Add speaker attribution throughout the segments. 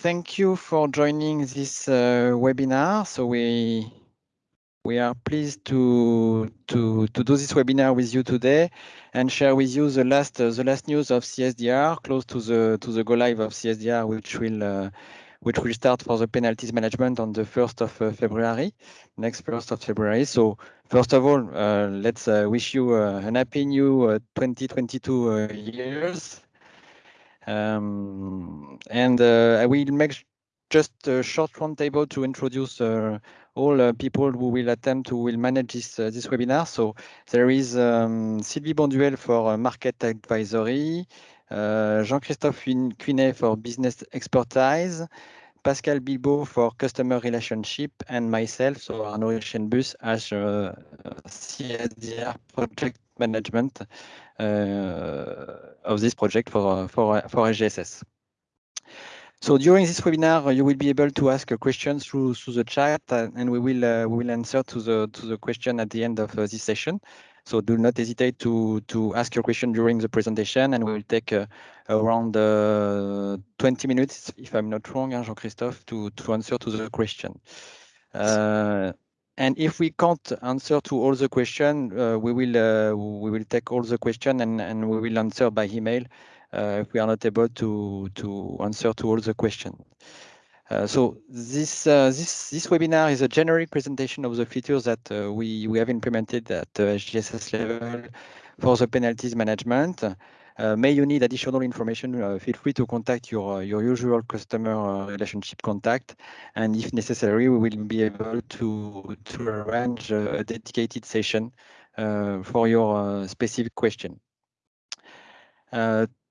Speaker 1: thank you for joining this uh, webinar. So we we are pleased to to to do this webinar with you today and share with you the last uh, the last news of CSDR, close to the to the go live of CSDR, which will uh, which will start for the penalties management on the 1st of uh, February, next 1st of February. So first of all, uh, let's uh, wish you an happy new 2022 years. Um, and I will make just a short roundtable to introduce uh, all uh, people who will attend, who will manage this uh, this webinar. So there is um, Sylvie Bonduel for market advisory, Jean-Christophe Quinet for business expertise, Pascal Bilbao for customer relationship, and myself, so Arnaud Richenbus as uh, CSDR project management uh, of this project for for for SGSS. So during this webinar, you will be able to ask a question through through the chat, uh, and we will uh, we will answer to the to the question at the end of uh, this session. So do not hesitate to, to ask your question during the presentation and we will take uh, around uh, 20 minutes, if I'm not wrong, Jean-Christophe, to, to answer to the question. Uh, and if we can't answer to all the question, uh, we will uh, we will take all the question and, and we will answer by email uh, if we are not able to to answer to all the question. Uh, so this uh, this this webinar is a generic presentation of the features that uh, we we have implemented at the SGSS level for the penalties management. Uh, may you need additional information, uh, feel free to contact your uh, your usual customer uh, relationship contact, and if necessary, we will be able to to arrange a dedicated session uh, for your specific question.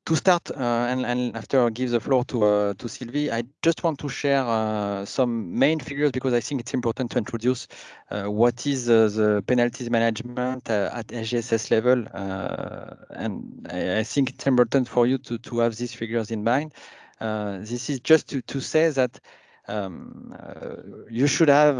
Speaker 1: Uh, to start, uh, and, and, after I give the floor to uh, to Sylvie, I just want to share uh, some main figures because I think it's important to introduce uh, what is the penalties management uh, at SGSS level, uh, and I, I, think it's important for you to to have these figures in mind. this is just to to say that. Um, you should have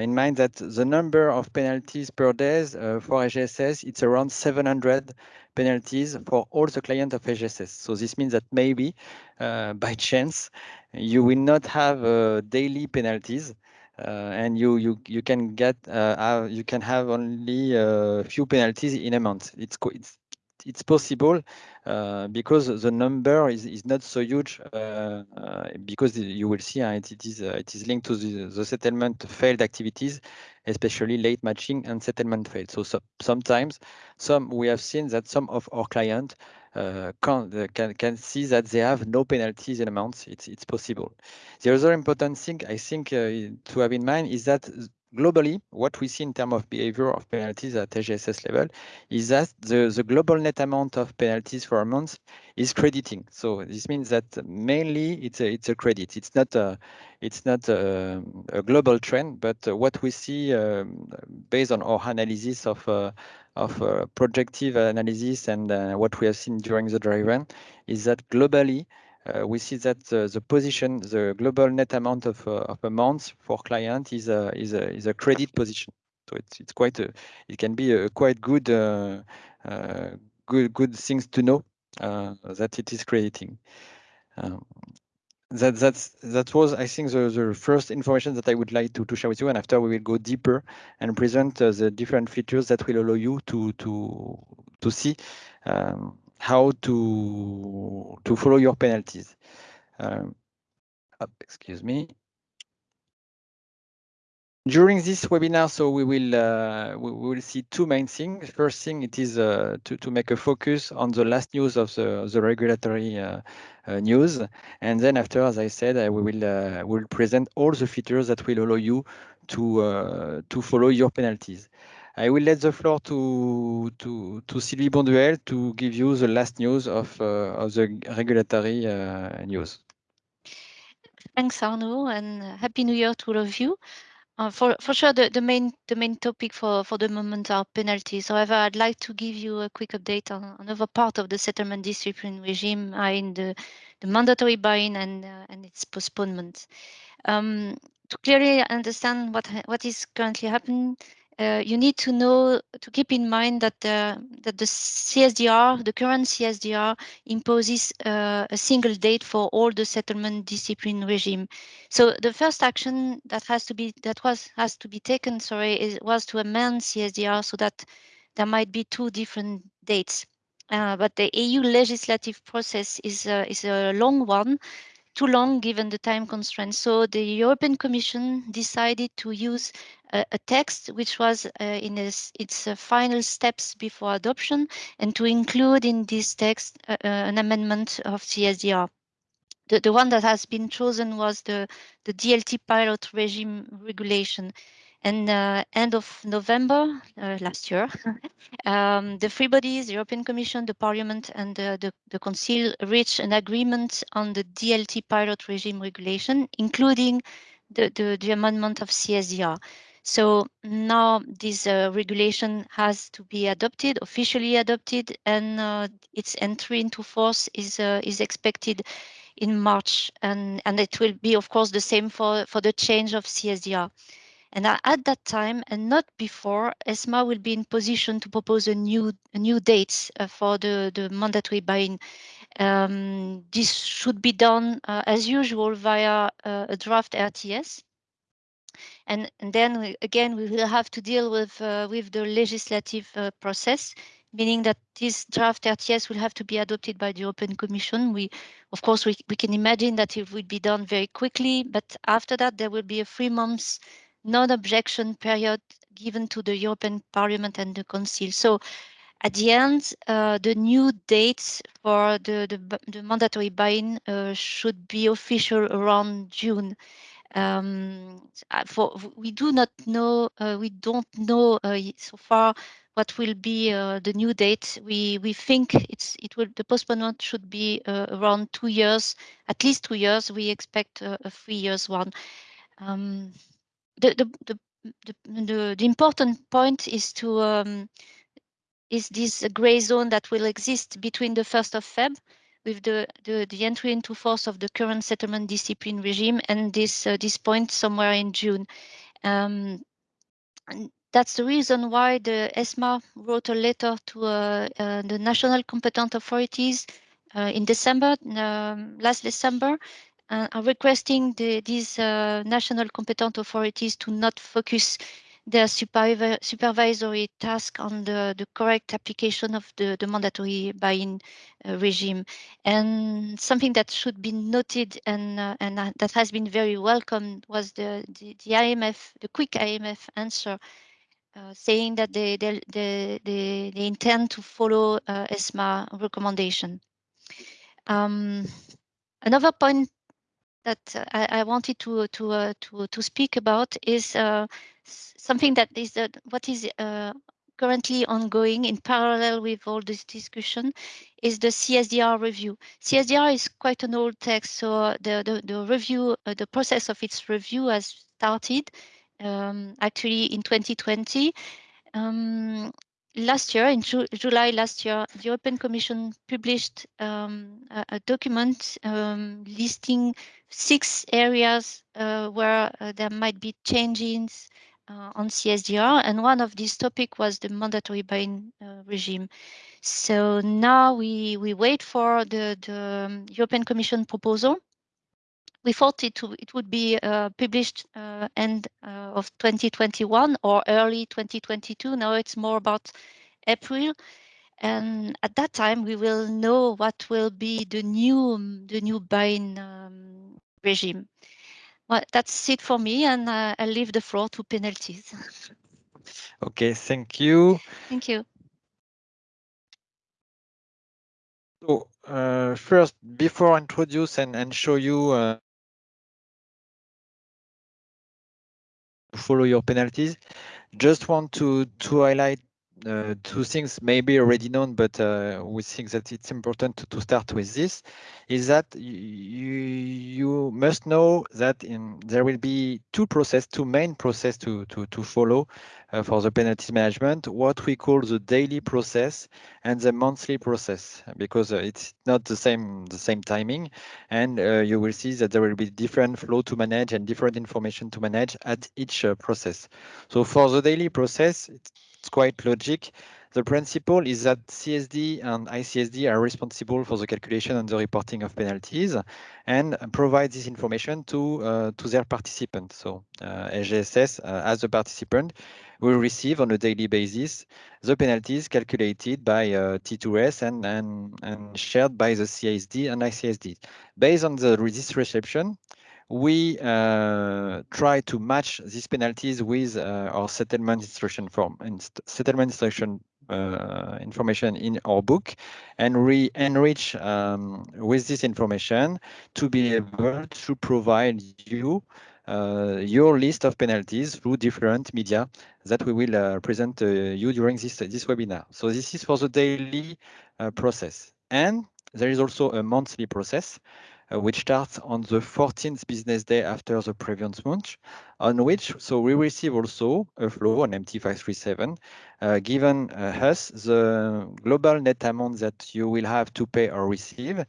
Speaker 1: in mind that the number of penalties per day for SGSS it's around 700 penalties for all the clients of SGSS. So this means that maybe uh, by chance you will not have uh, daily penalties. Uh, and you you you can get uh, you can have only a few penalties in a month. It's it's it's possible uh, because the number is, is not so huge uh, uh, because you will see it, it is it is linked to the, the, settlement failed activities, especially late matching and settlement failed. So, so sometimes some we have seen that some of our clients uh, can, can, can see that they have no penalties in amounts. It's, it's possible. The other important thing I think uh, to have in mind is that globally, what we see in terms of behavior of penalties at SGSS level is that the, the global net amount of penalties for a month is crediting. So this means that mainly it's a, it's a credit. It's not a, it's not a, a global trend, but what we see um, based on our analysis of uh, of uh, projective analysis and uh, what we have seen during the dry run is that globally uh, we see that the, position, the global net amount of, uh, of amounts for client is a, is a, is a credit position. So it's, it's quite a, it can be a quite good, uh, uh good, good things to know that it is creating. Um, that that's that was I think the, the first information that I would like to, to share with you and after we will go deeper and present uh, the different features that will allow you to to to see um, how to to follow your penalties. Um, excuse me. During this webinar, so we will uh, we will see two main things. First thing, it is uh, to to make a focus on the last news of the the regulatory uh, uh news, and then after, as I said, uh, we will uh, will present all the features that will allow you to to follow your penalties. I will let the floor to to to Sylvie Bonduel to give you the last news of uh, of the regulatory uh, news.
Speaker 2: Thanks, Arnaud, and happy New Year to all of you. Uh, for for sure, the, the main the main topic for for the moment are penalties. However, I'd like to give you a quick update on another part of the settlement discipline regime, in the the mandatory buy-in and uh, and its postponement. Um, to clearly understand what what is currently happening, uh, you need to know to keep in mind that the that the CSDR, the current CSDR, imposes uh, a single date for all the settlement discipline regime. So the first action that has to be that was has to be taken, sorry, is was to amend CSDR so that there might be two different dates. Uh, but the EU legislative process is uh, is a long one too long given the time constraints. So the European Commission decided to use a, text which was uh, in its, its uh, final steps before adoption and to include in this text uh, uh an amendment of CSDR. The, the one that has been chosen was the, the DLT pilot regime regulation. And uh, end of November uh, last year, um, the three bodies, the European Commission, the Parliament, and the, the, the Council reached an agreement on the DLT pilot regime regulation, including the, the, the amendment of CSDR. So now this uh, regulation has to be adopted, officially adopted, and uh, its entry into force is uh, is expected in March, and and it will be, of course, the same for for the change of CSDR. And at that time, and not before, ESMA will be in position to propose a new new dates uh, for the, the mandatory buy-in. Um, this should be done uh, as usual via uh, a draft RTS. And, and then we, again, we will have to deal with uh, with the legislative uh, process meaning that this draft RTS will have to be adopted by the European Commission. We, of course, we, we can imagine that it would be done very quickly, but after that, there will be a three months non-objection period given to the European Parliament and the Council. So at the end, uh, the new dates for the, the, the mandatory buy-in uh, should be official around June. Um, for we do not know, uh, we don't know uh, so far what will be uh, the new date. We we think it's it will the postponement should be uh, around two years, at least two years. We expect a three years one. Um, the, the, the, the, the, important point is to um, is this gray zone that will exist between the 1st of Feb with the, the, the entry into force of the current settlement discipline regime and this uh, this point somewhere in June. Um, that's the reason why the ESMA wrote a letter to uh, uh, the national competent authorities uh, in December, um, last December, uh, are requesting the, these uh, national competent authorities to not focus their supervi supervisory task on the, the correct application of the, the mandatory buy-in uh, regime. And something that should be noted and, uh, and uh, that has been very welcome was the, the, the AMF, the quick AMF answer uh, saying that they, they, they, they, they intend to follow uh, ESMA recommendation. Um, another point that uh, I, I, wanted to to uh, to to speak about is uh, something that is what is currently ongoing in parallel with all this discussion is the CSDR review. CSDR is quite an old text, so the the, the review, uh, the process of its review has started um, actually in 2020. Um, last year, in Ju July last year, the European Commission published um, a, a, document um, listing six areas uh, where uh, there might be changes uh, on CSDR, and one of these topics was the mandatory buy-in uh, regime. So now we we wait for the, the um, European Commission proposal. We thought it, it would be uh, published uh, end of 2021 or early 2022. Now it's more about April and at that time we will know what will be the new the new buy-in um, regime. Well, that's it for me, and uh, I'll leave the floor to penalties.
Speaker 1: okay, thank you.
Speaker 2: Thank you.
Speaker 1: So uh, first, before I introduce and, and show you uh, follow your penalties, just want to to highlight uh, two things maybe already known, but uh, we think that it's important to, to, start with this, is that you, you must know that in, there will be two process, two main process to, to, to follow uh, for the penalties management, what we call the daily process and the monthly process, because uh, it's not the same the same timing, and uh, you will see that there will be different flow to manage and different information to manage at each uh, process. So for the daily process, it's it's quite logic. The principle is that CSD and ICSD are responsible for the calculation and the reporting of penalties and provide this information to, uh, to their participants. So uh, uh, as a participant, will receive on a daily basis the penalties calculated by uh, T2S and, and, and shared by the CSD and ICSD. Based on the, this reception, we uh, try to match these penalties with uh, our settlement instruction form and settlement instruction uh, information in our book and we enrich um, with this information to be able to provide you uh, your list of penalties through different media that we will uh, present uh, you during this, this webinar. So this is for the daily process. And there is also a monthly process which starts on the 14th business day after the previous month, on which, so we receive also a flow on MT537, uh, given uh, us the global net amount that you will have to pay or receive.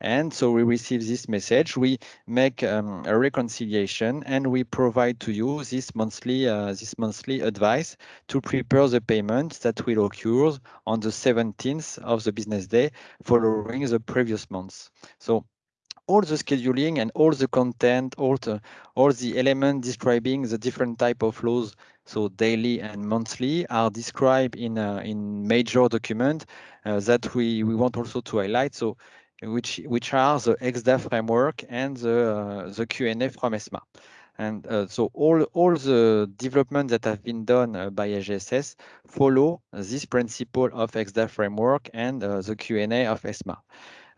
Speaker 1: And so we receive this message, we make um, a reconciliation and we provide to you this monthly, uh, this monthly advice to prepare the payment that will occur on the 17th of the business day following the previous months. So all the scheduling and all the content, all the all the elements describing the different type of flows, so daily and monthly, are described in uh, in major document uh, that we we want also to highlight. So which which are the ECSDA framework and the uh, the Q&A from ESMA. And uh, so all, all the development that have been done uh, by SGSS follow this principle of ECSDA framework and uh, the Q&A of ESMA.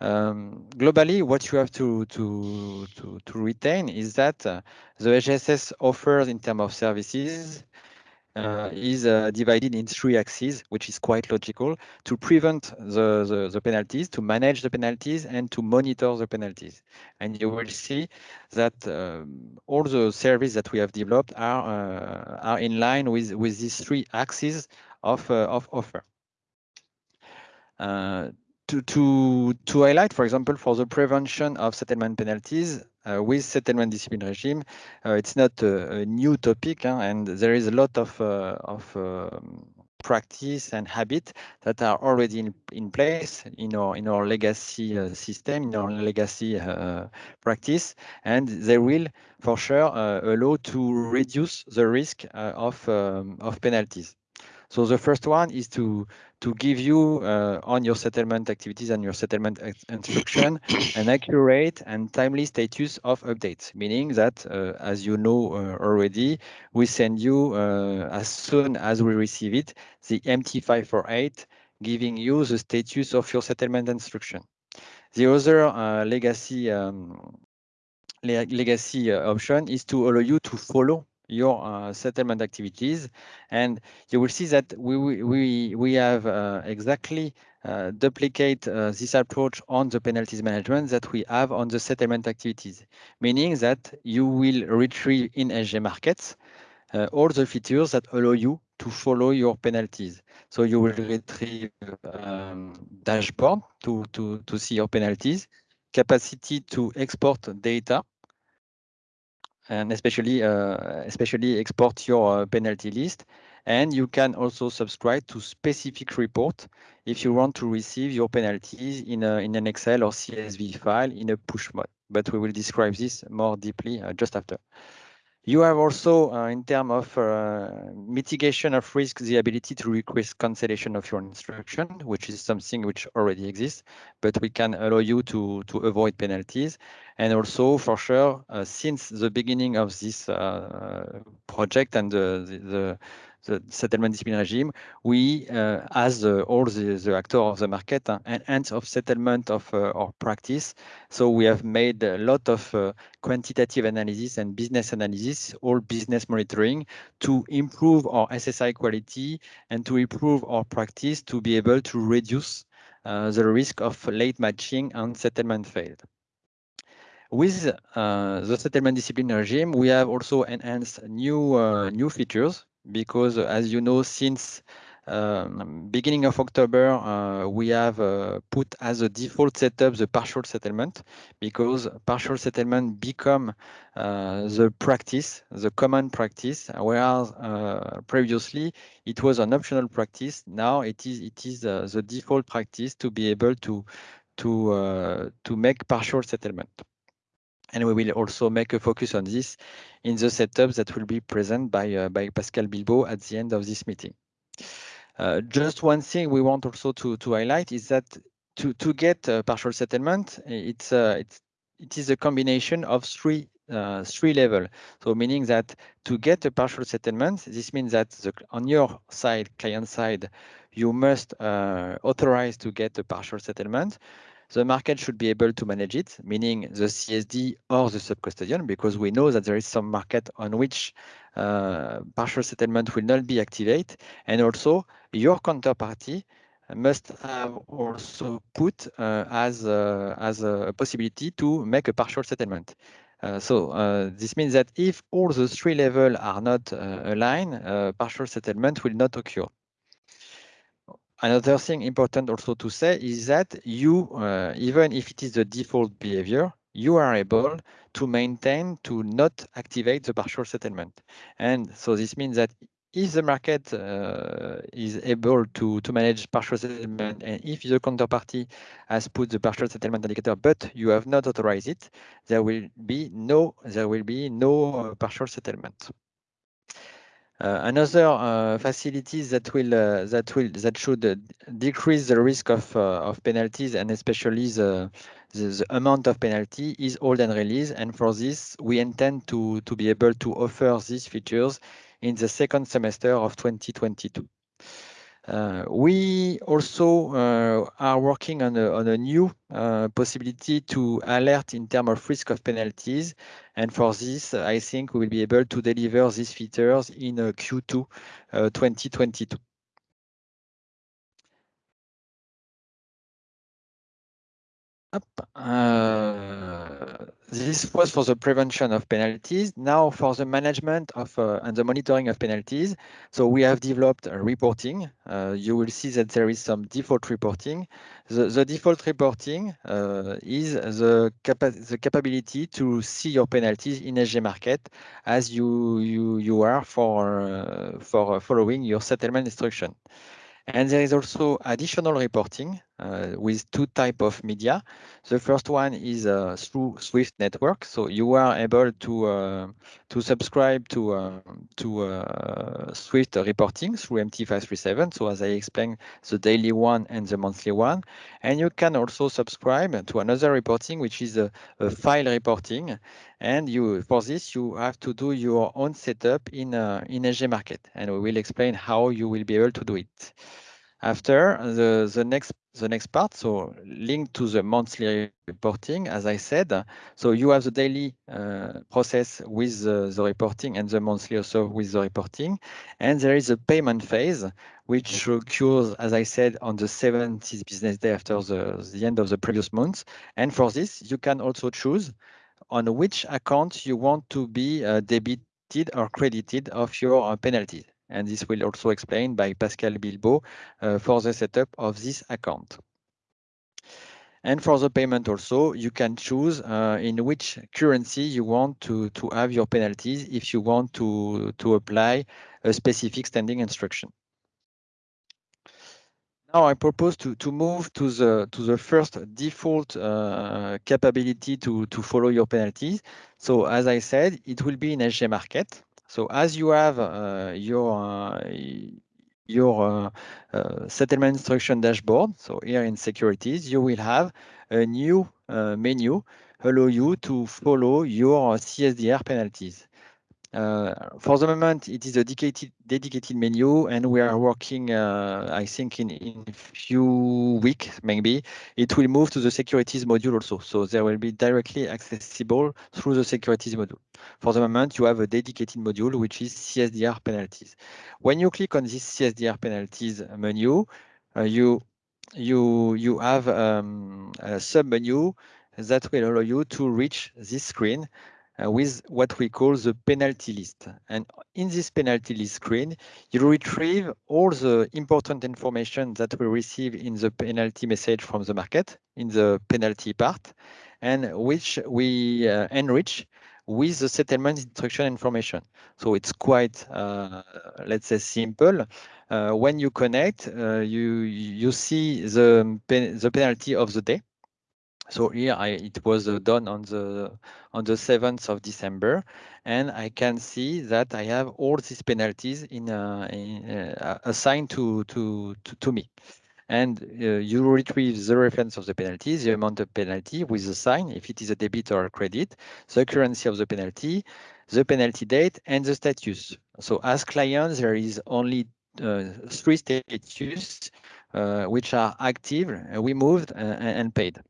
Speaker 1: Um, globally, what you have to to to, to retain is that uh, the SGSS offers in terms of services uh, is uh, divided in three axes, which is quite logical to prevent the, the, the, penalties, to manage the penalties, and to monitor the penalties. And you will see that um, all the services that we have developed are uh, are in line with with these three axes of uh, of offer. To, to, to highlight, for example, for the prevention of settlement penalties uh, with settlement discipline regime, uh, it's not a, a new topic, huh, and there is a lot of, uh, of um, practice and habit that are already in, in place in our in our legacy uh, system, in our legacy uh, practice, and they will for sure uh, allow to reduce the risk of um, of penalties. So the first one is to to give you uh, on your settlement activities and your settlement instruction an accurate and timely status of updates, meaning that, uh, as you know uh, already, we send you uh, as soon as we receive it, the MT548 giving you the status of your settlement instruction. The other uh, legacy um, legacy uh, option is to allow you to follow your uh, settlement activities. And you will see that we we we have uh, exactly uh, duplicate uh, this approach on the penalties management that we have on the settlement activities meaning that you will retrieve in SG markets uh, all the features that allow you to follow your penalties. So you will retrieve um, dashboard to to to see your penalties capacity to export data and especially uh, especially export your uh, penalty list. And you can also subscribe to specific report if you want to receive your penalties in, a, in an Excel or CSV file in a push mode. But we will describe this more deeply uh, just after. You have also, uh, in terms of uh, mitigation of risk, the ability to request cancellation of your instruction, which is something which already exists, but we can allow you to, to avoid penalties. And also, for sure, uh, since the beginning of this uh, project and the, the, the settlement discipline regime, we, uh, as uh, all the, the actors of the market, uh, ends of settlement of uh, our practice. So we have made a lot of quantitative analysis and business analysis, all business monitoring to improve our SSI quality and to improve our practice to be able to reduce uh, the risk of late matching and settlement failed. With uh, the settlement discipline regime, we have also enhanced new uh, new features because, as you know, since um, beginning of October, uh, we have uh, put as a default setup the partial settlement because partial settlement become uh, the practice, the common practice, whereas uh, previously it was an optional practice. Now it is it is the default practice to be able to to to make partial settlement. And we will also make a focus on this in the setups that will be present by, uh, by Pascal Bilbao at the end of this meeting. Uh, just one thing we want also to, to highlight is that to, to get a partial settlement, it's, uh, it's, it is a combination of three uh, three level. So meaning that to get a partial settlement, this means that the, on your side, client side, you must uh, authorize to get a partial settlement the market should be able to manage it, meaning the CSD or the sub-custodian, because we know that there is some market on which uh, partial settlement will not be activated. And also your counterparty must have also put uh, as, uh, as a possibility to make a partial settlement. Uh, so uh, this means that if all the three levels are not uh, aligned, partial settlement will not occur. Another thing important also to say is that you, uh, even if it is the default behavior, you are able to maintain to not activate the partial settlement. And so this means that if the market uh, is able to, to manage partial settlement and if the counterparty has put the partial settlement indicator but you have not authorized it, there will be no there will be no uh, partial settlement. Uh, another uh, facilities that will uh, that will that should decrease the risk of of penalties and especially the, the, the amount of penalty is hold and release and for this we intend to to be able to offer these features in the second semester of 2022. Uh, we also uh, are working on a, on a new uh, possibility to alert in terms of risk of penalties. And for this, I think we will be able to deliver these features in Q2 2022. Uh, this was for the prevention of penalties. Now for the management of uh, and the monitoring of penalties. So we have developed reporting. Uh, you will see that there is some default reporting. The, the default reporting uh, is the, capa the capability to see your penalties in SG market as you you you are for uh, for following your settlement instruction. And there is also additional reporting uh, with two type of media. The first one is uh, through Swift network. So you are able to uh, to subscribe to uh, to uh, Swift reporting through MT537. So as I explained, the daily one and the monthly one. And you can also subscribe to another reporting, which is a, a file reporting. And you for this, you have to do your own setup in uh, in SG Market. And we will explain how you will be able to do it. After the, the next the next part, so linked to the monthly reporting, as I said, so you have the daily uh, process with the, the, reporting and the monthly also with the reporting. And there is a payment phase, which occurs, as I said, on the 70th business day after the, the end of the previous month. And for this, you can also choose on which account you want to be uh, debited or credited of your uh, penalties and this will also explain by Pascal Bilbao uh, for the setup of this account. And for the payment also, you can choose uh, in which currency you want to, to have your penalties if you want to, to apply a specific standing instruction. Now I propose to, to move to the to the first default uh, capability to, to follow your penalties. So as I said, it will be in SG Market. So as you have uh, your uh, your uh, settlement instruction dashboard, so here in securities, you will have a new menu allow you to follow your CSDR penalties. Uh, for the moment, it is a dedicated, dedicated menu, and we are working, uh, I think, in, in few weeks, maybe, it will move to the securities module also. So there will be directly accessible through the securities module. For the moment, you have a dedicated module, which is CSDR penalties. When you click on this CSDR penalties menu, uh, you, you, you have um, a sub-menu that will allow you to reach this screen uh, with what we call the penalty list. And in this penalty list screen, you retrieve all the important information that we receive in the penalty message from the market in the penalty part, and which we uh, enrich with the settlement instruction information. So it's quite, uh, let's say, simple. Uh, when you connect, uh, you you see the pen the penalty of the day so here I, it was uh, done on the on the 7th of December, and I can see that I have all these penalties in, uh, in uh, assigned to, to, to, to me. And uh, you retrieve the reference of the penalty, the amount of penalty with the sign, if it is a debit or a credit, the currency of the penalty, the penalty date, and the status. So as clients, there is only uh, three status uh, which are active, removed, and paid.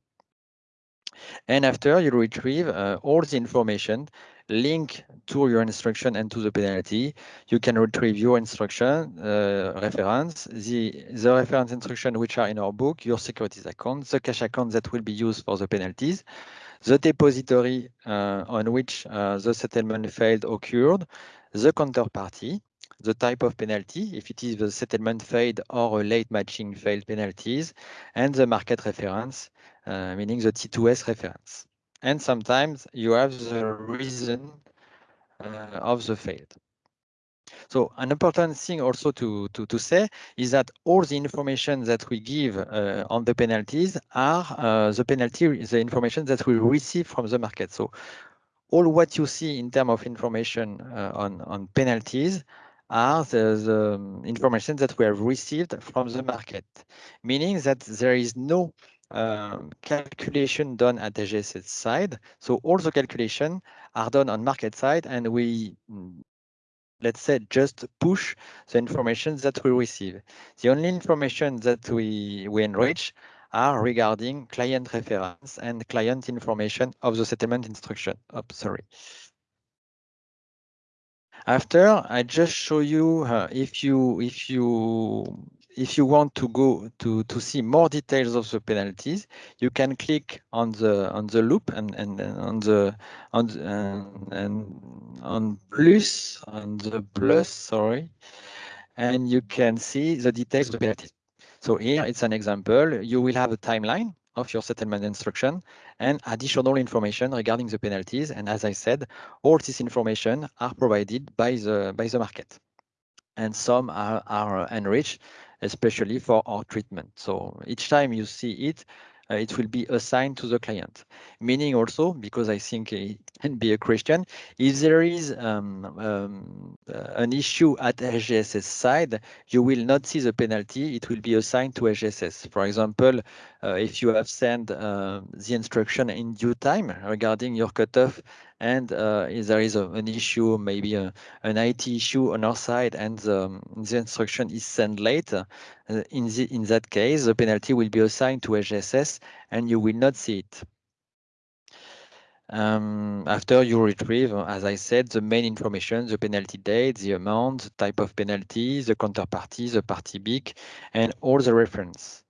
Speaker 1: And after you retrieve uh, all the information linked to your instruction and to the penalty. You can retrieve your instruction uh, reference, the, the reference instruction which are in our book, your securities account, the cash account that will be used for the penalties, the depository uh, on which uh, the settlement failed occurred, the counterparty, the type of penalty, if it is the settlement failed or a late matching failed penalties, and the market reference, meaning the T2S reference. And sometimes you have the reason uh, of the failed. So an important thing also to, to, to say is that all the information that we give uh, on the penalties are uh, the penalty, the information that we receive from the market. So all what you see in terms of information uh, on, on penalties are the, the, information that we have received from the market, meaning that there is no um, calculation done at the SGSS side. So all the calculation are done on market side and we, let's say, just push the information that we receive. The only information that we, we enrich are regarding client reference and client information of the settlement instruction. Oh, sorry. After, I just show you uh, if you if you if you want to go to to see more details of the penalties, you can click on the on the loop and and, and on the on and, and on plus on the plus sorry, and you can see the details of the penalties. So here it's an example. You will have a timeline of your settlement instruction and additional information regarding the penalties. And as I said, all this information are provided by the by the market. And some are, are enriched, especially for our treatment. So each time you see it, uh, it will be assigned to the client. Meaning also, because I think it can be a question, if there is um, um, an issue at SGSS side, you will not see the penalty, it will be assigned to SGSS. For example, uh, if you have sent uh, the instruction in due time regarding your cutoff and uh, if there is a, an issue, maybe a, an IT issue on our side, and um, the instruction is sent late, uh, in, the, in that case, the penalty will be assigned to SGSS and you will not see it. Um, after you retrieve, as I said, the main information, the penalty date, the amount, the type of penalty, the counterparty, the party BIC, and all the reference.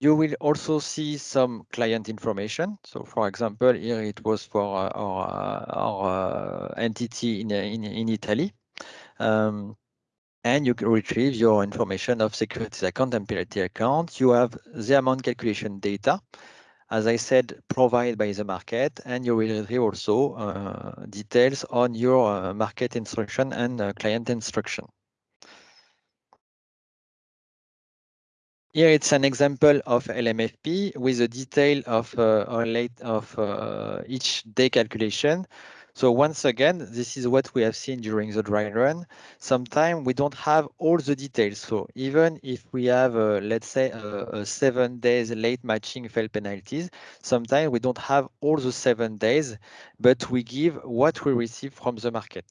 Speaker 1: You will also see some client information. So for example, here it was for uh, our, uh, our uh, entity in, in, in Italy. Um, and you can retrieve your information of securities account and penalty account. You have the amount calculation data, as I said, provided by the market, and you will retrieve also uh, details on your uh, market instruction and uh, client instruction. Here it's an example of LMFP with a detail of uh, of uh, each day calculation. So once again, this is what we have seen during the dry run. Sometimes we don't have all the details. So even if we have, uh, let's say, uh, a seven days late matching fail penalties, sometimes we don't have all the seven days, but we give what we receive from the market.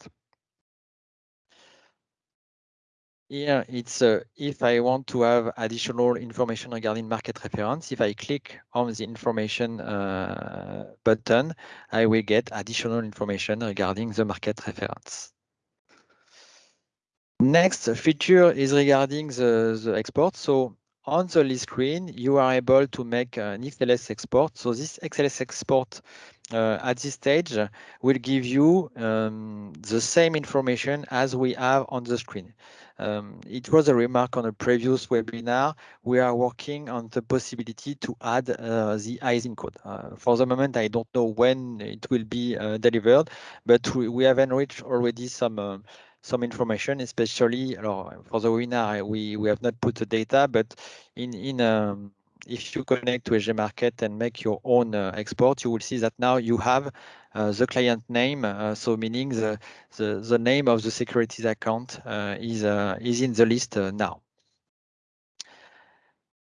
Speaker 1: Here it's uh, if I want to have additional information regarding market reference, if I click on the information uh, button, I will get additional information regarding the market reference. Next feature is regarding the, the export. So on the list screen, you are able to make an XLS export. So this XLS export uh, at this stage will give you um, the same information as we have on the screen. Um, it was a remark on a previous webinar. We are working on the possibility to add uh, the ISIN code. Uh, for the moment, I don't know when it will be uh, delivered, but we, we, have enriched already some uh, some information, especially for the webinar, we, we have not put the data, but in, in um, if you connect to SG Market and make your own uh, export, you will see that now you have uh, the client name, uh, so meaning the, the, the name of the securities account is, is in the list now.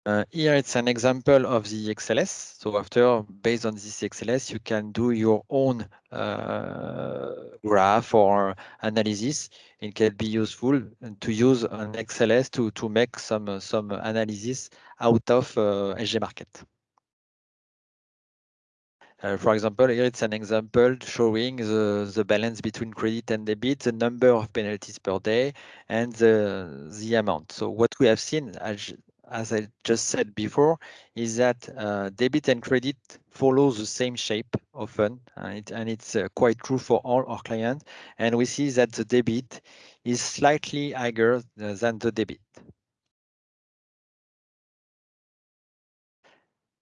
Speaker 1: Uh, here it's an example of the XLS. So after, based on this XLS, you can do your own uh, graph or analysis. It can be useful to use an XLS to, to make some, some analysis out of uh, SG Market. Uh, for example, here it's an example showing the, the balance between credit and debit, the number of penalties per day, and the, the amount. So what we have seen, as, as I just said before, is that uh, debit and credit follow the same shape often, and, it, and it's uh, quite true for all our clients. And we see that the debit is slightly higher than the debit.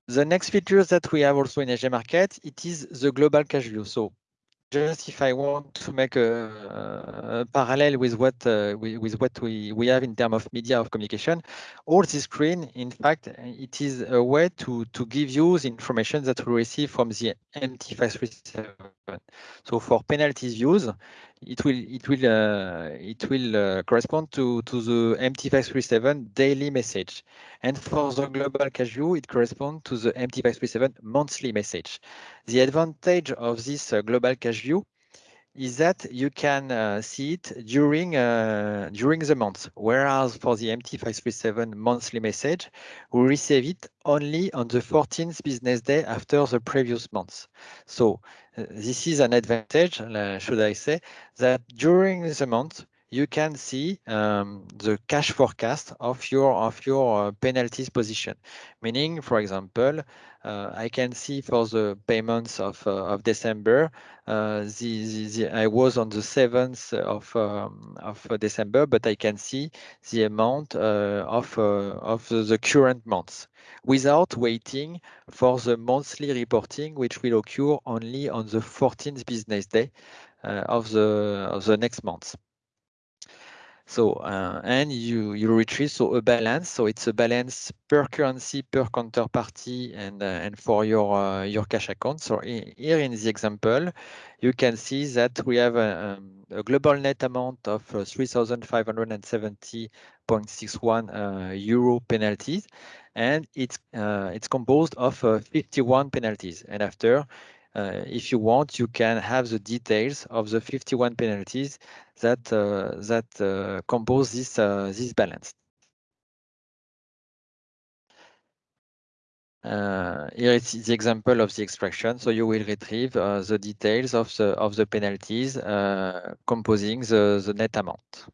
Speaker 1: The next features that we have also in SG Market, it is the global cash view. So just if I want to make a, a parallel with what uh, with, with, what we, we have in terms of media of communication, all this screen, in fact, it is a way to, to give you the information that we receive from the MT537. So for penalties views, it will it will uh, it will uh, correspond to to the MT537 daily message, and for the global cash view, it corresponds to the MT537 monthly message. The advantage of this uh, global cash view is that you can uh, see it during uh, during the month, whereas for the MT537 monthly message, we receive it only on the 14th business day after the previous month. So this is an advantage, uh, should I say, that during the month, you can see um, the cash forecast of your of your uh, penalties position. Meaning, for example, uh, I can see for the payments of uh, of December, uh, the, the, the, I was on the seventh of um, of December, but I can see the amount uh, of uh, of the current month without waiting for the monthly reporting, which will occur only on the 14th business day of the of the next month. So, uh, and you, you retrieve so a balance. So it's a balance per currency, per counterparty, and uh, and for your uh, your cash account. So here in the example, you can see that we have a, um, a global net amount of uh, 3,570.61 uh, euro penalties, and it's uh, it's composed of 51 penalties. And after uh, if you want, you can have the details of the 51 penalties that uh, that uh, compose this this balance. Uh, here is the example of the extraction. So you will retrieve uh, the details of the of the penalties uh, composing the, the net amount.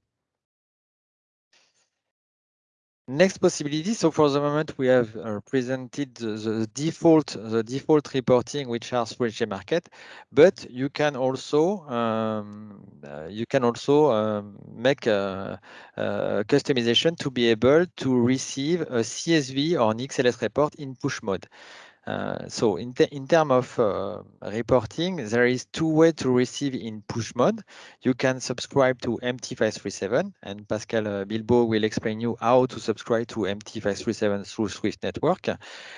Speaker 1: Next possibility. So for the moment, we have uh, presented the, the, default the default reporting, which are SG Market, but you can also um, uh, you can also um, make a, a, customization to be able to receive a CSV or an XLS report in push mode. Uh, so in, in terms of uh, reporting, there is two ways to receive in push mode. You can subscribe to MT537 and Pascal uh, Bilbao will explain you how to subscribe to MT537 through Swift Network.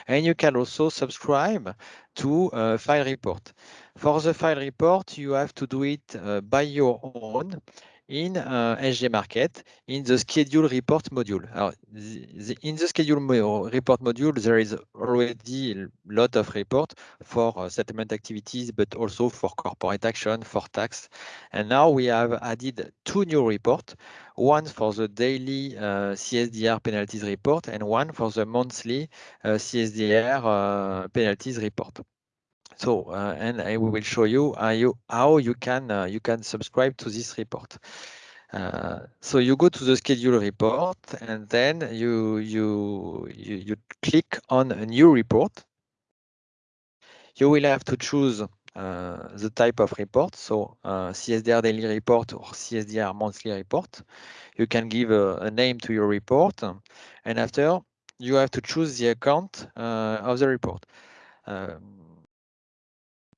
Speaker 1: And you can also subscribe to uh, file report. For the file report, you have to do it uh, by your own in uh, SG Market in the schedule report module. The, the, in the schedule mo report module, there is already a lot of report for uh, settlement activities, but also for corporate action, for tax. And now we have added two new reports, one for the daily uh, CSDR penalties report and one for the monthly uh, CSDR uh, penalties report. So, uh, and I will show you how you, how you can uh, you can subscribe to this report. Uh, so you go to the schedule report and then you, you, you, you click on a new report. You will have to choose uh, the type of report, so uh, CSDR daily report or CSDR monthly report. You can give a, a, name to your report, and after you have to choose the account uh, of the report. Um,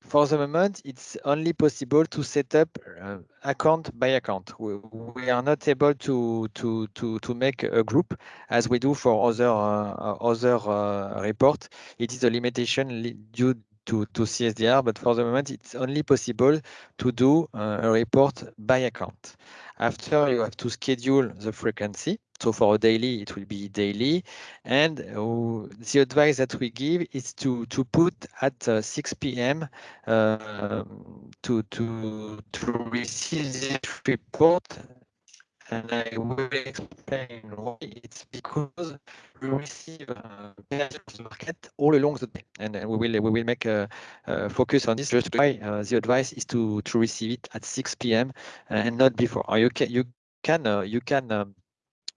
Speaker 1: for the moment, it's only possible to set up uh, account by account. We, we, are not able to, to, to, to make a group as we do for other, uh, other uh. It is a limitation due to, to CSDR, but for the moment, it's only possible to do uh, a report by account. After, you have to schedule the frequency. So for a daily, it will be daily. And uh, the advice that we give is to, to put at uh, 6 p.m. Uh, to, to, to receive this report and I will explain why. It's because we receive uh, market all along the day, and we will we will make a, a focus on this. Just why uh, the advice is to to receive it at 6 p.m. Uh, and not before. Or you can you can uh, you can. Um,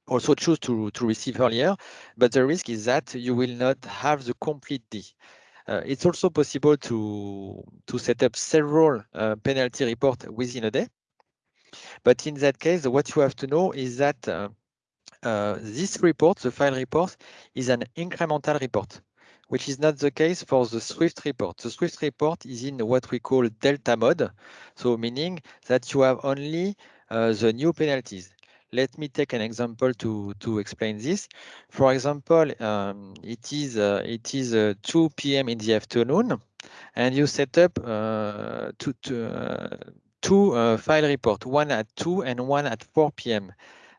Speaker 1: also choose to, to receive earlier, but the risk is that you will not have the complete day. Uh, it's also possible to, to set up several uh, penalty reports within a day. But in that case, what you have to know is that uh, uh, this report, the file report, is an incremental report, which is not the case for the Swift report. The Swift report is in what we call delta mode, so meaning that you have only uh, the new penalties. Let me take an example to, to explain this. For example, um, it is, uh, it is uh, 2 p.m. in the afternoon, and you set up uh, to, to two uh, file report, one at 2 and one at 4 p.m.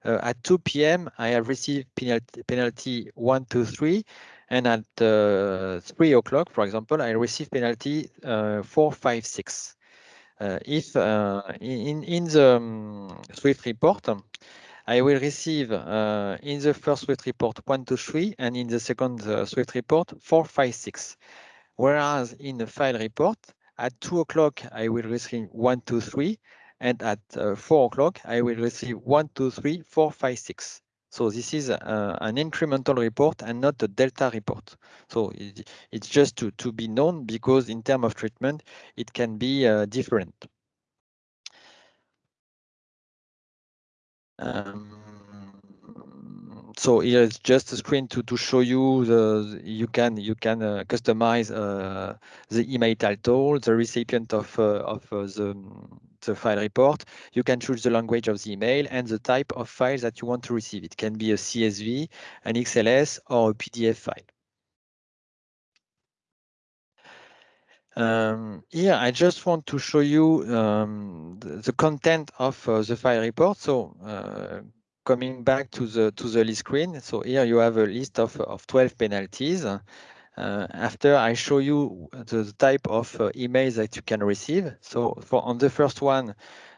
Speaker 1: Uh, at 2 p.m., I have received penalty, penalty 1, 2, 3, and at uh, 3 o'clock, for example, I receive penalty uh, 4, 5, 6. Uh, if uh, in, in the um, Swift report, I will receive in the first Swift report 1, 2, 3, and in the second Swift report 4, 5, 6. Whereas in the file report, at 2 o'clock, I will receive 1, 2, 3. And at uh, 4 o'clock, I will receive 1, 2, 3, 4, 5, 6. So this is uh, an incremental report and not a delta report. So it, it's just to, to be known because in terms of treatment, it can be uh, different. Um, so here is just a screen to, to show you the you can you can uh, customize uh, the email title, the recipient of uh, of uh, the the file report. You can choose the language of the email and the type of file that you want to receive. It can be a CSV, an XLS, or a PDF file. Um, here, I just want to show you um, the, the, content of uh, the file report. So uh, coming back to the to the list screen, so here you have a list of, of 12 penalties. Uh, after I show you the, the type of uh, emails that you can receive. So for on the first one,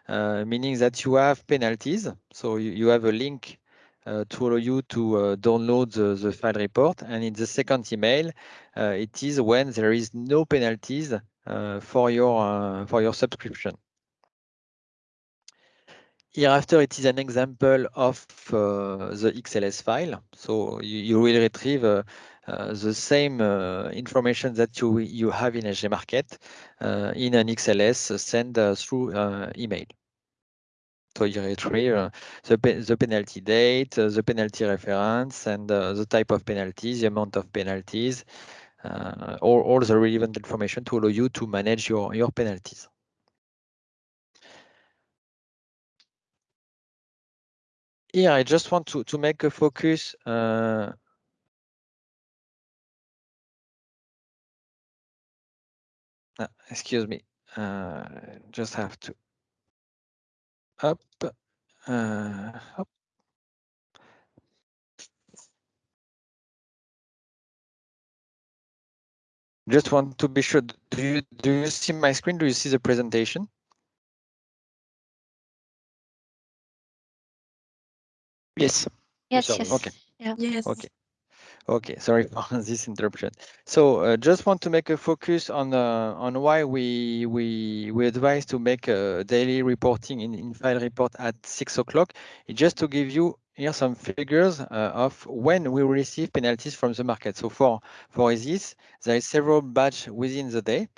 Speaker 1: uh, meaning that you have penalties. So you, you have a link uh, to allow you to uh, download the, the file report. And in the second email, uh, it is when there is no penalties for your for your subscription. Hereafter, it is an example of uh, the XLS file. So you, you will retrieve uh, uh, the same uh, information that you, you have in SG Market uh, in an XLS sent uh, through email. So you retrieve the, the penalty date, the penalty reference, and the type of penalties, the amount of penalties, all, all the relevant information to allow you to manage your, your penalties. Here, I just want to, to make a focus uh, uh, excuse me, uh, just have to up, uh, up. Just want to be sure, do you, do you see my screen? Do you see the presentation? Yes.
Speaker 2: Yes, yes.
Speaker 1: Okay.
Speaker 2: Yeah.
Speaker 3: Yes.
Speaker 1: Okay. Okay, sorry for this interruption. So uh, just want to make a focus on uh, on why we we we advise to make a daily reporting in, in file report at six o'clock. Just to give you here some figures uh, of when we receive penalties from the market. So for for this, there is several batch within the day.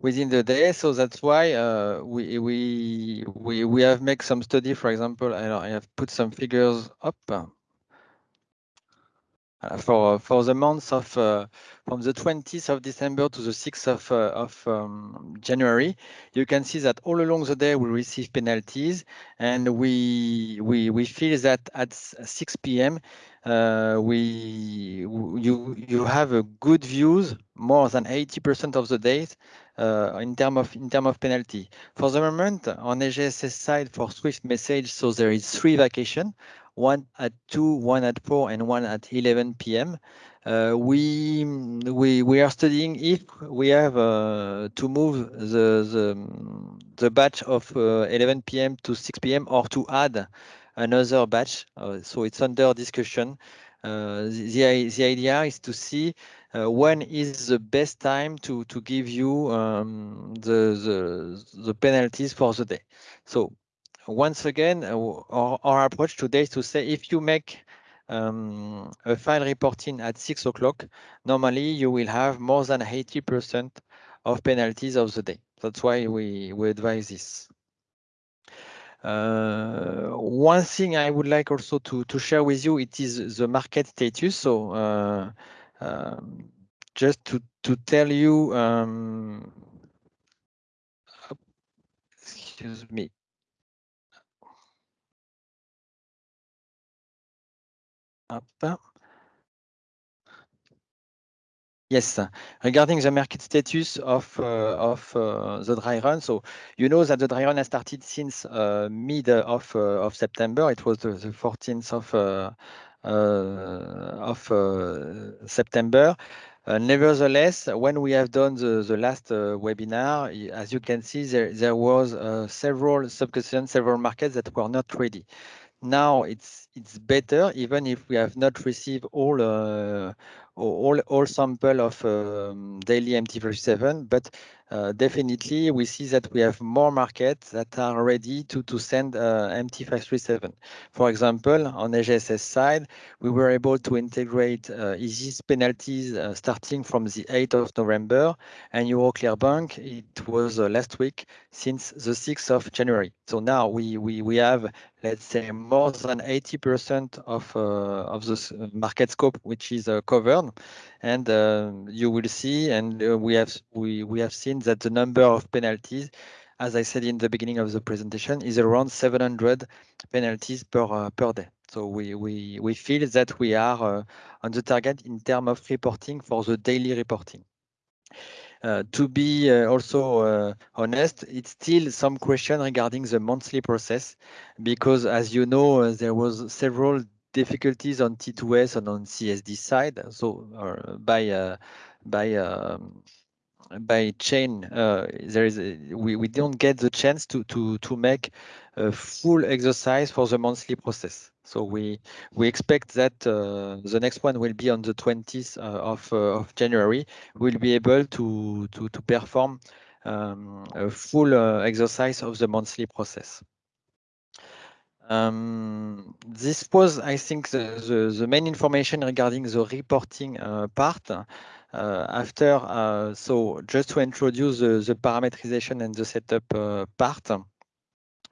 Speaker 1: Within the day. So that's why uh, we we we we have made some study. For example, I, I have put some figures up. Uh, for for the months of uh, from the 20th of December to the 6th of uh, of um, January, you can see that all along the day we receive penalties, and we we we feel that at 6 p.m. Uh, we you you have a good views more than 80% of the days in term of in term of penalty. For the moment, on SGSS side for Swift message, so there is three vacation one at 2, one at 4, and one at 11 p.m. Uh, we, we, we are studying if we have uh, to move the, the, the batch of uh, 11 p.m. to 6 p.m. or to add another batch. Uh, so it's under discussion. Uh, the, the idea is to see uh, when is the best time to, to give you um, the, the, the penalties for the day. So once again, uh, our, our, approach today is to say if you make um, a file reporting at six o'clock, normally you will have more than 80% of penalties of the day. That's why we, we advise this. Uh, one thing I would like also to, to share with you, it is the market status. So uh, um, just to, to tell you, um, excuse me, Up. Yes, regarding the market status of uh, of uh, the dry run, so you know that the dry run has started since uh, mid uh, of uh, of September. It was the, the 14th of uh, of September. nevertheless, when we have done the, the last webinar, as you can see, there there was several sub-custodians, several markets that were not ready now it's it's better even if we have not received all all all sample of um, daily MT37 but uh, definitely we see that we have more markets that are ready to to send uh, MT537 for example on SGSS side we were able to integrate uh, penalties uh, starting from the 8th of November and Euroclear Bank it was uh, last week since the 6th of January. So now we we we have let's say more than 80% of uh, of the market scope which is uh, covered and uh, you will see and we have we we have seen that the number of penalties as I said in the beginning of the presentation is around 700 penalties per per day. So we we we feel that we are on the target in terms of reporting for the daily reporting. Uh, to be uh, also uh, honest, it's still some question regarding the monthly process, because as you know, there was several difficulties on T2S and on CSD side. So by by um, by chain, uh, there is a, we we don't get the chance to to to make a full exercise for the monthly process. So we we expect that uh, the next one will be on the 20th uh, of uh, of January. We'll be able to to to perform um, a full uh, exercise of the monthly process. Um, this was, I think, the, the, the, main information regarding the reporting uh, part. Uh, after, uh, so just to introduce the, the, parameterization and the setup part.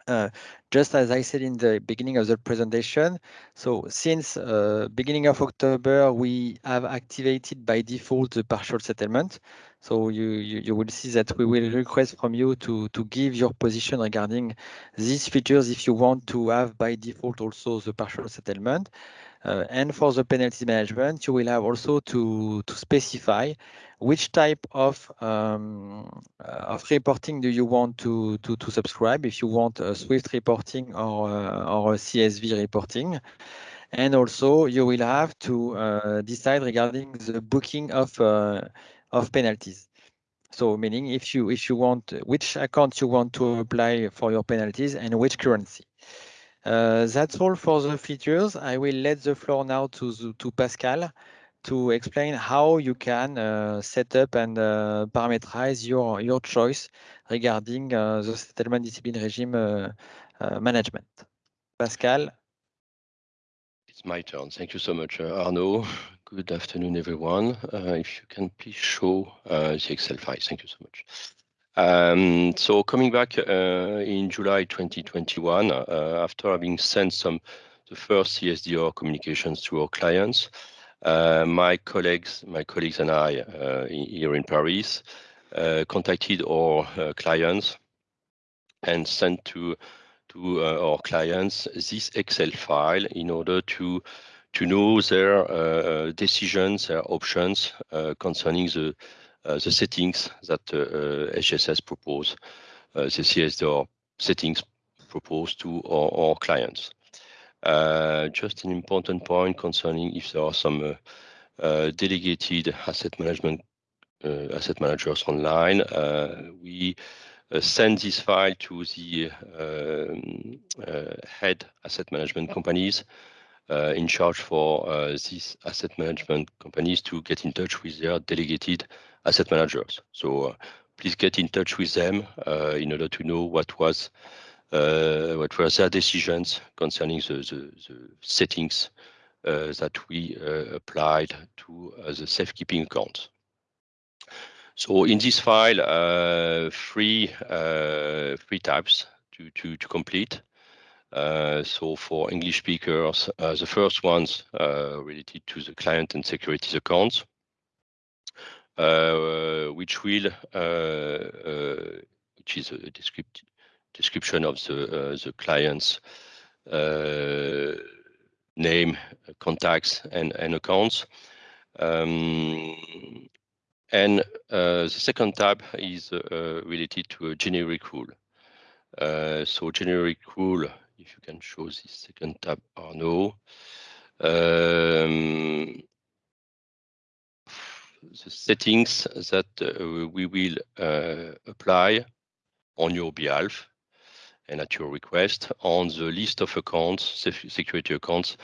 Speaker 1: Uh, just as I said in the beginning of the presentation, so since uh, beginning of October, we have activated by default the partial settlement. So you, you, you, will see that we will request from you to, to give your position regarding these features if you want to have by default also the partial settlement. Uh, and for the penalty management, you will have also to, to specify which type of um, uh, of reporting do you want to, to, to subscribe, if you want a Swift reporting or, uh, or a CSV reporting. And also you will have to decide regarding the booking of, of penalties. So meaning if you if you want which account you want to apply for your penalties and which currency. Uh, that's all for the features. I will let the floor now to, to Pascal to explain how you can uh, set up and uh, parameterize your, your choice regarding uh, the settlement discipline regime uh, management. Pascal.
Speaker 3: It's my turn. Thank you so much, Arnaud. Good afternoon, everyone. if you can please show the Excel file. Thank you so much. Um, so coming back uh, in July 2021, uh, after having sent some the first CSDR communications to our clients, uh, my colleagues, my colleagues and I uh, here in Paris uh, contacted our uh, clients and sent to to our clients this Excel file in order to to know their decisions, their options concerning the the settings that SGSS uh, uh, propose, the CSDR settings proposed to our, our clients. just an important point concerning if there are some delegated asset management asset managers online, we uh, send this file to the uh, uh, head asset management companies in charge for these asset management companies to get in touch with their delegated asset managers. So uh, please get in touch with them uh, in order to know what was uh, what were their decisions concerning the, the, the settings that we applied to the safekeeping account. So in this file, uh, three uh, three tabs to to to complete. Uh, so for English speakers, the first ones related to the client and securities accounts. Uh, which will uh, uh, which is a description of the the client's name, contacts, and and accounts. Um, and uh, the second tab is uh, related to a generic rule. Uh, so generic rule, if you can show this second tab, Arnaud. Um, the settings that uh, we will uh, apply on your behalf and at your request on the list of accounts, security accounts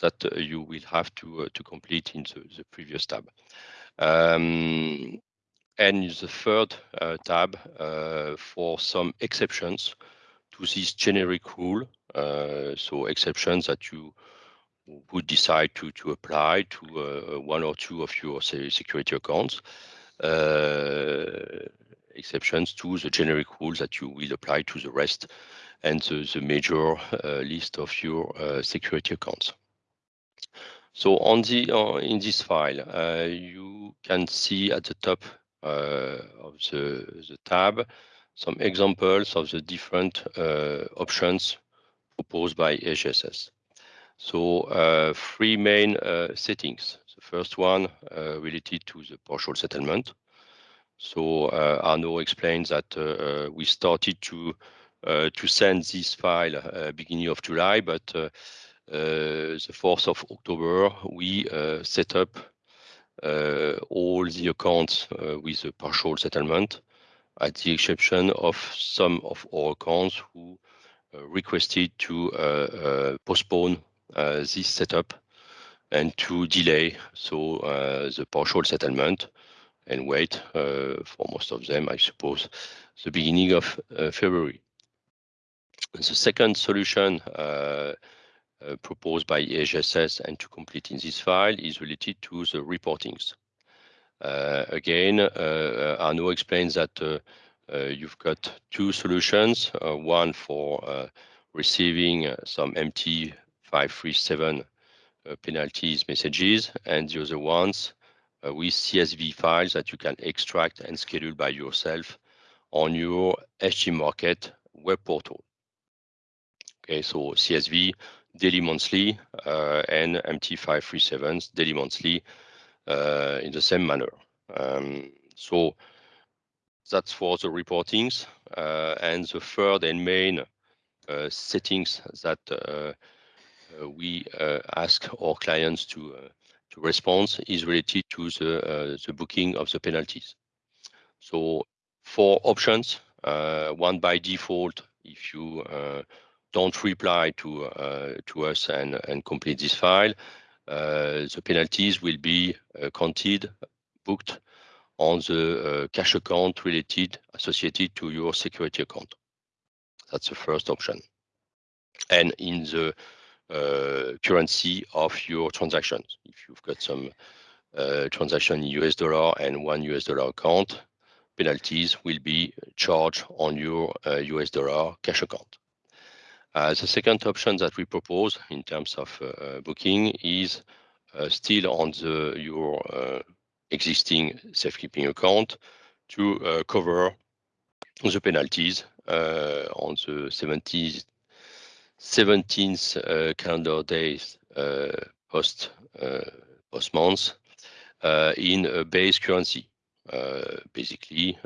Speaker 3: that uh, you will have to to complete in the, the previous tab. Um, and the third uh, tab uh, for some exceptions to this generic rule. Uh, so exceptions that you would decide to, to apply to uh, one or two of your security accounts, uh, exceptions to the generic rules that you will apply to the rest and the, the major uh, list of your security accounts. So on the uh, in this file, uh, you can see at the top uh, of the, the tab some examples of the different options proposed by SGSS. So uh, three main uh, settings. The first one uh, related to the partial settlement. So uh, Arnaud explains that uh, uh, we started to to send this file beginning of July, but the 4th of October, we set up all the accounts with a partial settlement, at the exception of some of our accounts who requested to postpone this setup and to delay so uh, the partial settlement and wait uh, for most of them, I suppose, the beginning of February. The second solution uh, proposed by SGSS and to complete in this file is related to the reportings. Uh, again, uh, Arnaud explains that you've got two solutions, one for receiving some MT537 uh, penalties messages, and the other ones uh, with CSV files that you can extract and schedule by yourself on your SG Market web portal. Okay, so CSV daily, monthly, uh, and MT537 daily, monthly in the same manner. Um, so that's for the reportings. And the third and main settings that Uh, we uh, ask our clients to uh, to respond is related to the the booking of the penalties. So four options. One by default, if you don't reply to to us and complete this file, the penalties will be counted, booked on the cash account related, associated to your security account. That's the first option. And in the Uh, currency of your transactions. If you've got some uh, transaction in US dollar and one US dollar account, penalties will be charged on your uh, US dollar cash account. The second option that we propose in terms of booking is still on your existing safekeeping account to cover the penalties on the 17th uh, calendar days uh, post uh, post months in a base currency. Basically,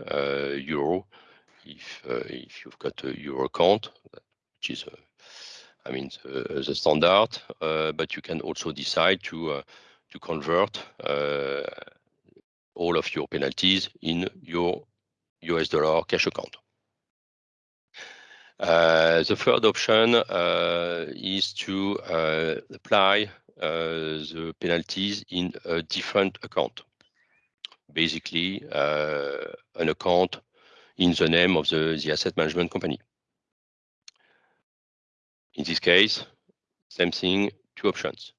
Speaker 3: euro, if you've got a euro account, which is, I mean, the standard, but you can also decide to to convert all of your penalties in your US dollar cash account. Uh, the third option uh, is to uh, apply the penalties in a different account. Basically, an account in the name of the asset management company. In this case, same thing, two options.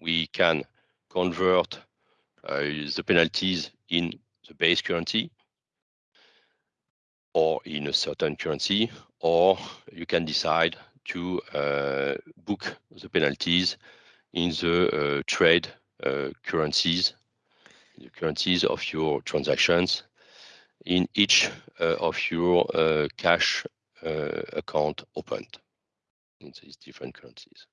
Speaker 3: We can convert the penalties in the base currency or in a certain currency, or you can decide to uh, book the penalties in the uh, trade uh, currencies, the currencies of your transactions in each of your cash account opened in these different currencies.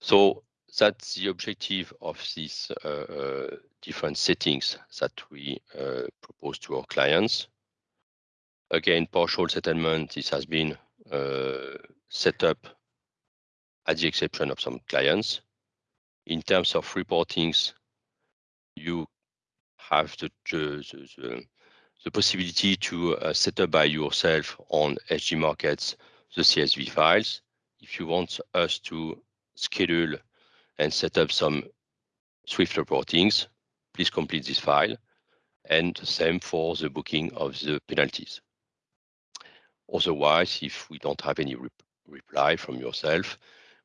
Speaker 3: So that's the objective of these different settings that we uh, propose to our clients. Again, partial settlement, this has been uh, set up at the exception of some clients. In terms of reportings, you have the the possibility to uh, set up by yourself on SG Markets, the CSV files. If you want us to schedule and set up some Swift reportings, please complete this file, and the same for the booking of the penalties. Otherwise, if we don't have any reply from yourself,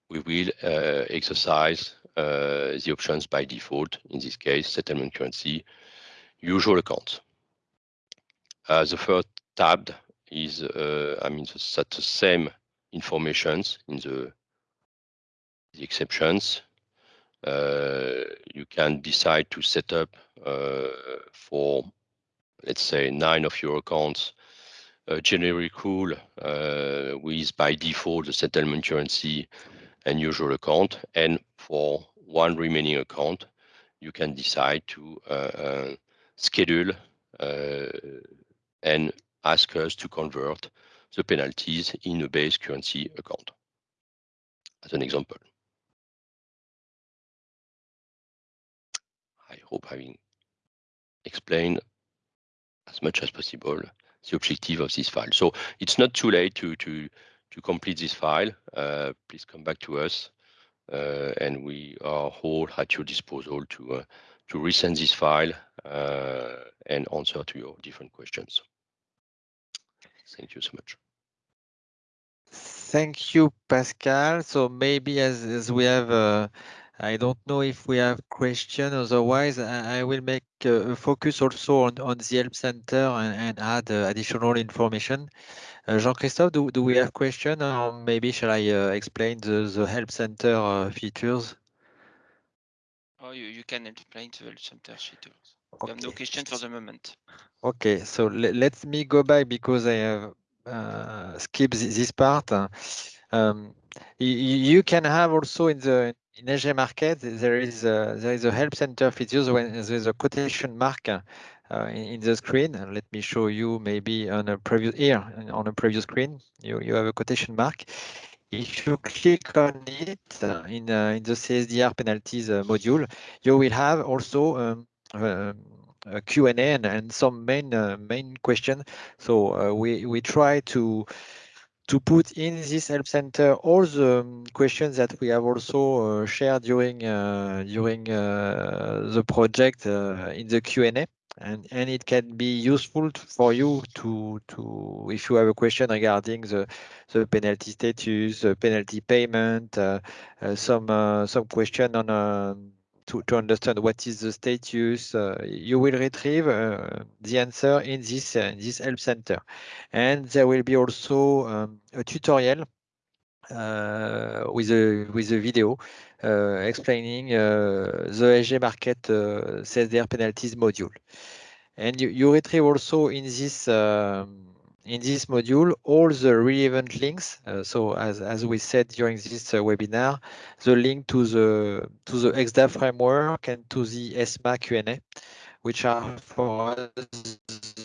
Speaker 3: we will uh, exercise uh, the options by default, in this case, settlement currency, usual account. Uh, the first tab is, I mean, set the same information in the exceptions. Uh, you can decide to set up uh, for, let's say, nine of your accounts, a generic rule uh, with by default, the settlement currency and usual account. And for one remaining account, you can decide to schedule and ask us to convert the penalties in a base currency account, as an example. Hope having explained as much as possible the objective of this file. So it's not too late to to to complete this file. Uh, please come back to us, uh, and we are all at your disposal to uh, to resend this file and answer to your different questions. Thank you so much.
Speaker 1: Thank you, Pascal. So maybe as we have I don't know if we have question. Otherwise, I, I will make a focus also on, on the help center and, and add uh, additional information. Uh, Jean-Christophe, do, do we have question or maybe shall I uh, explain the, the help center uh, features?
Speaker 4: Oh, you, you can explain the help center features.
Speaker 1: Okay.
Speaker 4: No question for the moment.
Speaker 1: Okay, so le let me go back because I have uh, skipped this part. Um, you, can have also in the in SG market there is a, there is a help center features when there is a quotation mark uh, in, in, the screen. Let me show you maybe on a previous here on a previous screen. You you have a quotation mark. If you click on it uh, in uh, in the CSDR penalties uh, module, you will have also um uh, Q&A and, and some main uh, main question. So uh, we we try to to put in this help center all the um, questions that we have also uh, shared during uh, during uh, the project in the Q&A and and it can be useful for you to to if you have a question regarding the the penalty status, the penalty payment, some some question on um, to, to understand what is the status, uh, you will retrieve uh, the answer in this, uh, this help center. And there will be also um, a tutorial uh, with a with a video uh, explaining uh, the SG market CSDR penalties module. And you, you retrieve also in this um, in this module all the relevant links. Uh, so as, as we said during this uh, webinar, the link to the to the ECSDA framework and to the ESMA Q&A, which are for us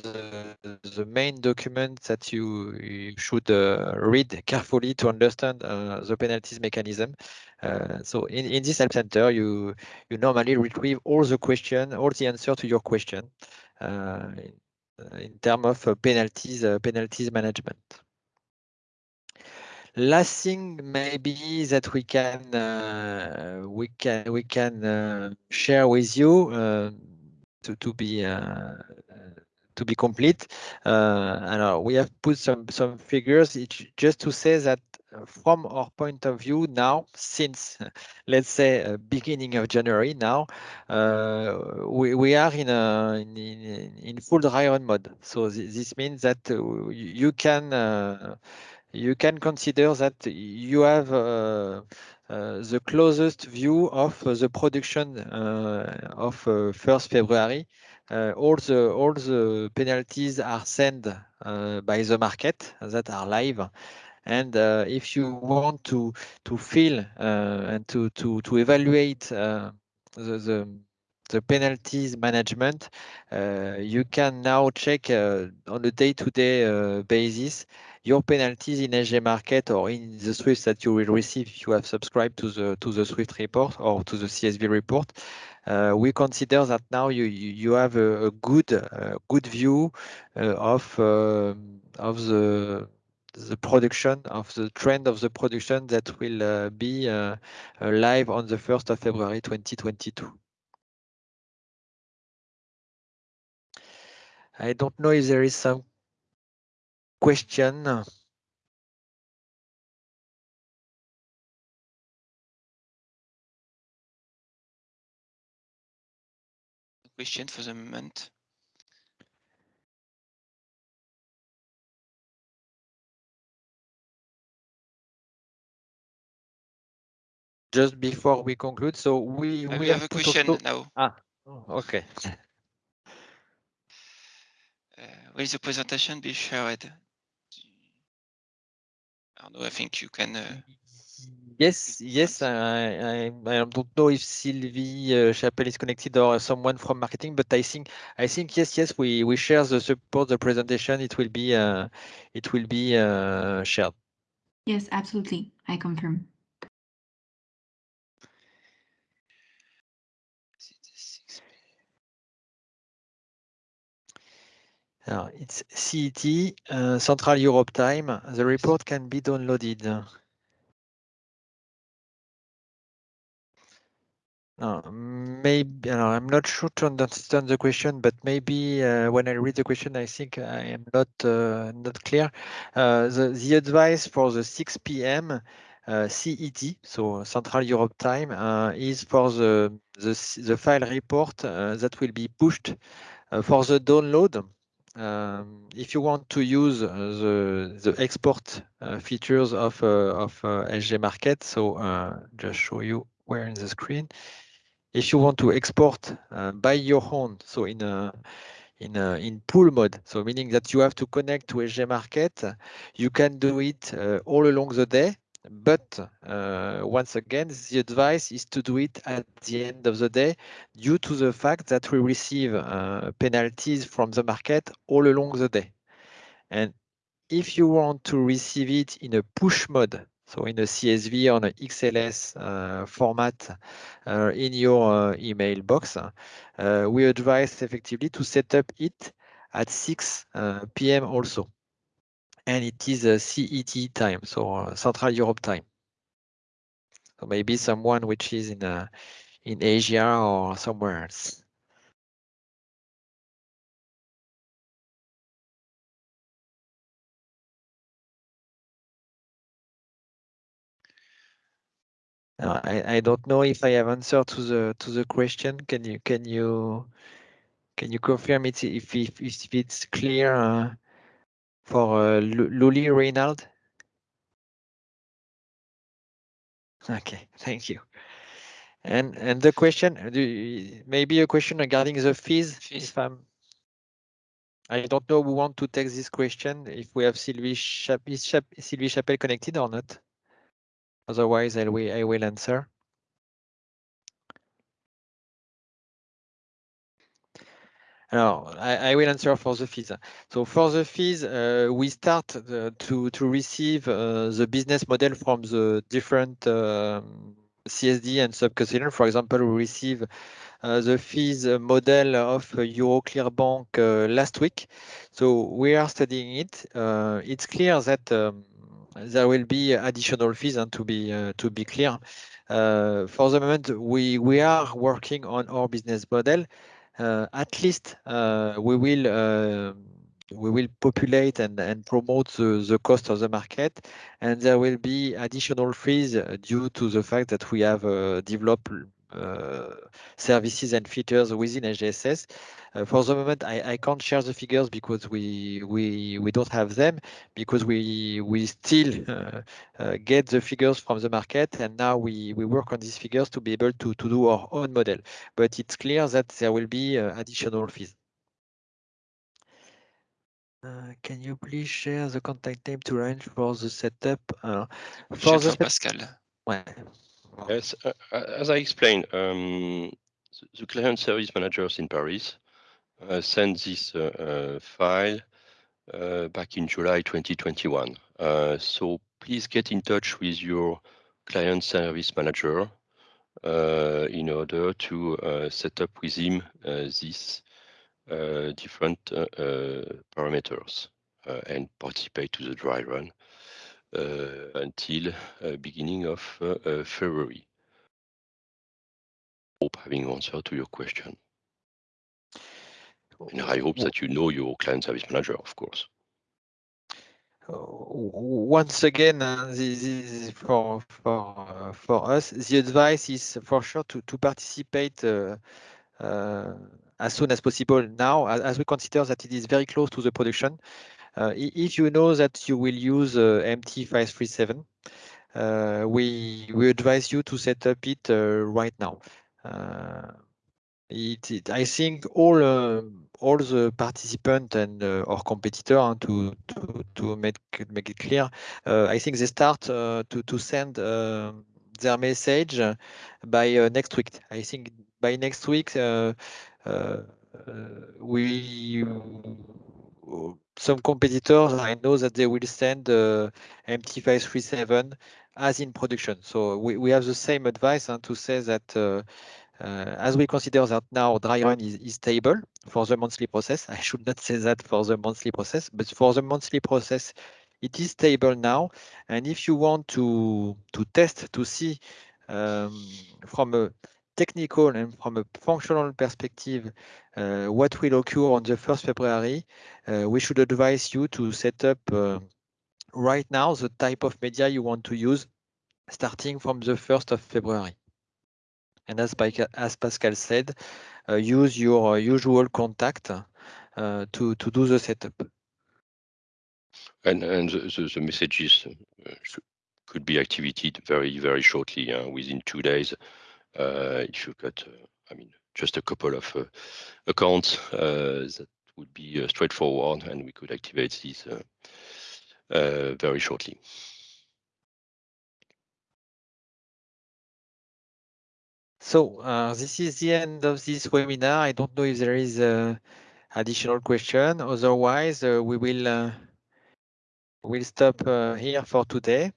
Speaker 1: the, the main documents that you, you should uh, read carefully to understand uh, the penalties mechanism. Uh, so in, in this help center, you you normally retrieve all the question, all the answer to your question. Uh, in terms of uh, penalties uh, penalties management. Last thing maybe that we can we can we can share with you to to be to be complete. Uh, we have put some some figures just to say that from our point of view now, since let's say uh, beginning of January now, uh, we, we are in a in, in, full dry run mode. So th this means that uh, you can uh, you can consider that you have uh, uh, the closest view of the production of 1st February. all the all the penalties are sent by the market that are live and uh, if you want to to feel uh, and to to to evaluate uh, the, the the penalties management, uh, you can now check uh, on a day-to-day -day, uh, basis your penalties in SG Market or in the Swift that you will receive if you have subscribed to the to the Swift report or to the CSV report. we consider that now you you, have a, a good good view of um, of the the production of the trend of the production that will uh, be uh, uh, live on the 1st of February 2022. I don't know if there is some question.
Speaker 4: Question for the moment.
Speaker 1: Just before we conclude. So we,
Speaker 4: we, we have, have, a question also... now.
Speaker 1: Ah, oh, okay.
Speaker 4: Uh, will the presentation be shared? I think you can. Uh...
Speaker 1: Yes, yes. I, I, I don't know if Sylvie uh, Chapelle is connected or someone from marketing, but I think I think yes, yes. We we share the support the presentation. It will be uh, it will be uh, shared.
Speaker 5: Yes, absolutely. I confirm.
Speaker 1: It's CET, uh, Central Europe Time. The report can be downloaded. Uh, maybe I'm not sure to understand the question, but maybe uh, when I read the question, I think I am not uh, not clear. Uh, the the advice for the 6 p.m. uh, CET, so Central Europe Time, is for the, the, the file report that will be pushed for the download. Um, if you want to use uh, the, the export uh, features of, of SG Market, so just show you where in the screen. If you want to export by your own, so in a in, uh, in pool mode. So meaning that you have to connect to SG Market. You can do it uh, all along the day. But uh, once again, the advice is to do it at the end of the day due to the fact that we receive uh, penalties from the market all along the day. And if you want to receive it in a push mode, so in a CSV or an XLS uh, format uh, in your uh, email box, uh, we advise effectively to set up it at 6 uh, p.m. also. And it is a CET time, so uh, Central Europe time. So maybe someone which is in in Asia or somewhere else. Uh, I, I don't know if I have answered to the to the question. Can you can you can you confirm it if if, if it's clear uh, for uh, Luli Reynald? Okay, thank you. And and the question, maybe a question regarding the fees. fees. If I'm, I don't know who want to take this question. If we have Sylvie, Chap Sylvie Chapelle connected or not. Otherwise, I will, I will answer. I, I, will answer for the fees. So for the fees, uh, we start uh, to, to receive uh, the business model from the different um, CSD and sub-custodian. For example, we receive uh, the fees model of Euroclear Bank uh, last week. So we are studying it. Uh, it's clear that um, there will be additional fees and to be to be clear for the moment we we are working on our business model at least we will we will populate and, and promote the, the cost of the market. And there will be additional fees due to the fact that we have uh, developed uh, services and features within SGSS. Uh, for the moment, I, I can't share the figures because we we we don't have them because we we still uh, get the figures from the market and now we we work on these figures to be able to to do our own model. But it's clear that there will be additional fees. Uh, can you please share the contact name to arrange for the setup? Uh,
Speaker 4: for the Pascal.
Speaker 1: Ouais.
Speaker 3: Yes, uh, uh, as I explained, um, the client service managers in Paris uh, sent this uh, uh file uh, back in July 2021. so please get in touch with your client service manager in order to set up with him these different parameters and participate to the dry run. Uh, until uh, beginning of uh, February. Hope having answered to your question. And I hope that you know your client service manager, of course.
Speaker 1: Once again, uh, this is for for uh, for us. The advice is for sure to to participate uh, as soon as possible now, as we consider that it is very close to the production. Uh, if you know that you will use uh, MT537, uh, we, we advise you to set up it right now. It, it, I think all uh, all the participants and uh, our competitor uh, to, to to make make it clear, I think they start to to send their message by next week. I think by next week we some competitors, I know that they will send uh, MT537 as in production. So we, we have the same advice uh, to say that uh, uh, as we consider that now dry run is, is stable for the monthly process, I should not say that for the monthly process, but for the monthly process, it is stable now. And if you want to, to test to see um, from a technical and from a functional perspective, uh, what will occur on the 1st February, uh, we should advise you to set up uh, right now the type of media you want to use starting from the 1st of February. And as, as Pascal said, uh, use your usual contact uh, to, to do the setup.
Speaker 3: And, and the, the, the messages uh, could be activated very, very shortly, uh, within two days. Uh, if you got, uh, I mean, just a couple of accounts that would be straightforward, and we could activate these very shortly.
Speaker 1: So uh, this is the end of this webinar. I don't know if there is additional question. Otherwise, uh, we will uh, stop here for today.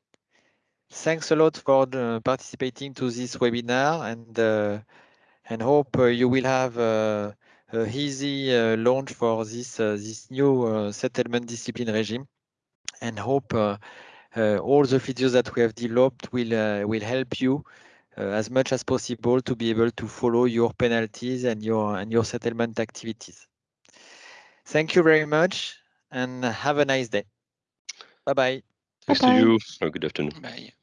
Speaker 1: Thanks a lot for participating to this webinar and uh, and hope uh, you will have uh, a easy launch for this this new settlement discipline regime and hope uh, uh, all the features that we have developed will uh, will help you as much as possible to be able to follow your penalties and your and your settlement activities. Thank you very much and have a nice day. Bye bye.
Speaker 3: Thanks
Speaker 2: Bye -bye.
Speaker 3: to you. Have a good afternoon.
Speaker 4: Bye.